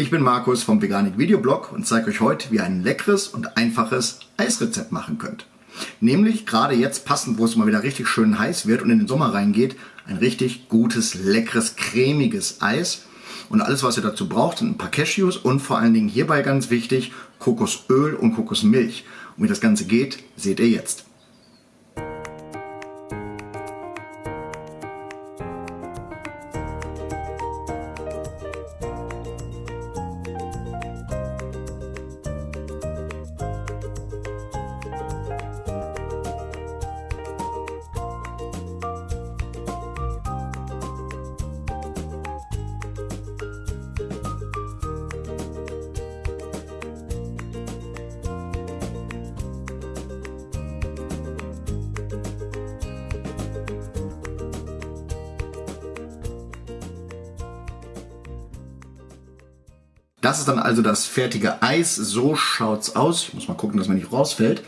Ich bin Markus vom Veganik Videoblog und zeige euch heute, wie ihr ein leckeres und einfaches Eisrezept machen könnt. Nämlich gerade jetzt passend, wo es mal wieder richtig schön heiß wird und in den Sommer reingeht, ein richtig gutes, leckeres, cremiges Eis. Und alles, was ihr dazu braucht, sind ein paar Cashews und vor allen Dingen hierbei ganz wichtig, Kokosöl und Kokosmilch. Und wie das Ganze geht, seht ihr jetzt. Das ist dann also das fertige Eis. So schaut's aus. Ich muss mal gucken, dass man nicht rausfällt.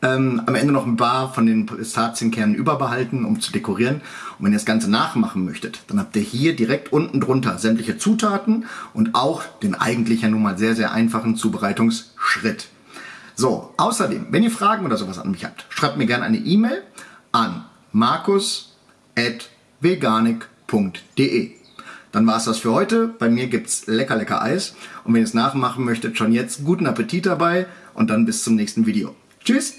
Ähm, am Ende noch ein paar von den Pistazienkernen überbehalten, um zu dekorieren. Und wenn ihr das Ganze nachmachen möchtet, dann habt ihr hier direkt unten drunter sämtliche Zutaten und auch den eigentlich ja nun mal sehr, sehr einfachen Zubereitungsschritt. So, außerdem, wenn ihr Fragen oder sowas an mich habt, schreibt mir gerne eine E-Mail an markus.veganik.de. Dann war es das für heute. Bei mir gibt es lecker, lecker Eis. Und wenn ihr es nachmachen möchtet, schon jetzt guten Appetit dabei und dann bis zum nächsten Video. Tschüss!